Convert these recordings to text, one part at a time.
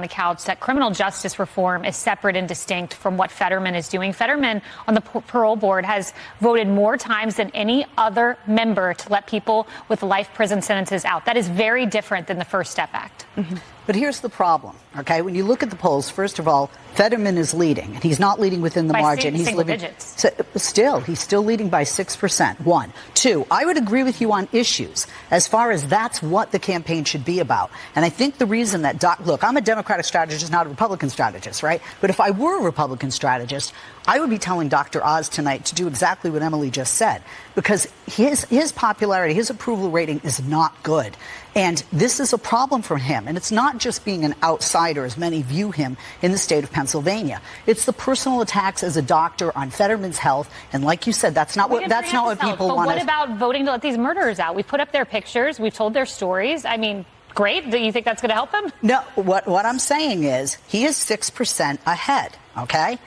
on the couch that criminal justice reform is separate and distinct from what Fetterman is doing. Fetterman on the parole board has voted more times than any other member to let people with life prison sentences out. That is very different than the First Step Act. Mm-hmm. But here's the problem, okay? When you look at the polls, first of all, Fetterman is leading, and he's not leading within the by margin. He's leading digits. still. He's still leading by six percent. One, two. I would agree with you on issues as far as that's what the campaign should be about. And I think the reason that Doc, look, I'm a Democratic strategist, not a Republican strategist, right? But if I were a Republican strategist, I would be telling Dr. Oz tonight to do exactly what Emily just said, because his his popularity, his approval rating is not good. And this is a problem for him. And it's not just being an outsider, as many view him in the state of Pennsylvania. It's the personal attacks as a doctor on Fetterman's health. And like you said, that's not what that's not what people want. but. What about voting to let these murderers out? We put up their pictures. We've told their stories. I mean, great. Do you think that's going to help him? No. What what I'm saying is he is six percent ahead. Okay.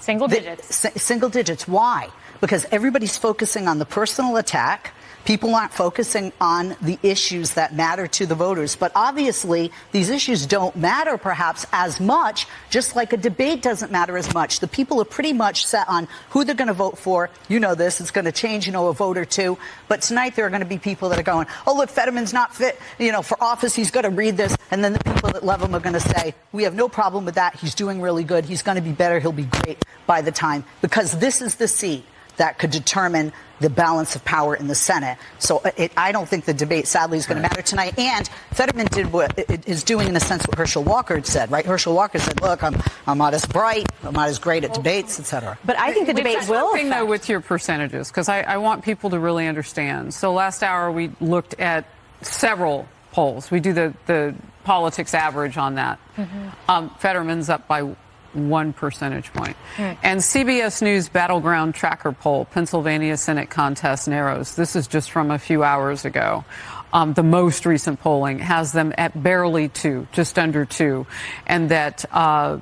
Single digits. The, single digits. Why? Because everybody's focusing on the personal attack People aren't focusing on the issues that matter to the voters. But obviously, these issues don't matter perhaps as much, just like a debate doesn't matter as much. The people are pretty much set on who they're going to vote for. You know this. It's going to change, you know, a vote or two. But tonight, there are going to be people that are going, oh, look, Fetterman's not fit, you know, for office. He's going to read this. And then the people that love him are going to say, we have no problem with that. He's doing really good. He's going to be better. He'll be great by the time. Because this is the seat that could determine the balance of power in the Senate. So uh, it, I don't think the debate, sadly, is going right. to matter tonight. And Fetterman did what is doing, in a sense, what Herschel Walker said, right? Herschel Walker said, "Look, I'm I'm not as bright, I'm not as great at debates, etc." But I think the debate will. Thing though with your percentages, because I, I want people to really understand. So last hour we looked at several polls. We do the the politics average on that. Mm-hmm. Um, Fetterman's up by one percentage point. Mm. And CBS News Battleground Tracker poll, Pennsylvania Senate contest narrows. This is just from a few hours ago. Um, the most recent polling has them at barely two, just under two, and that uh,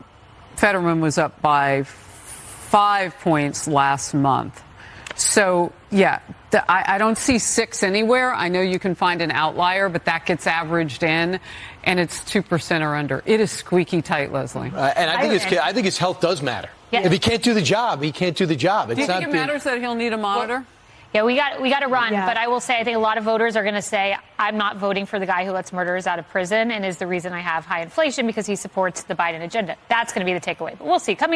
Fetterman was up by five points last month. So, yeah, the, I, I, don't see six anywhere. I know you can find an outlier, but that gets averaged in, and it's 2% or under. It is squeaky tight, Leslie. Uh, and I think, I, his, I think his health does matter. Yeah. If he can't do the job, he can't do the job. It's do you think it matters that he'll need a monitor? Well, yeah, we got we got to run, yeah. but I will say I think a lot of voters are going to say I'm not voting for the guy who lets murderers out of prison and is the reason I have high inflation because he supports the Biden agenda. That's going to be the takeaway. But we'll see. Coming up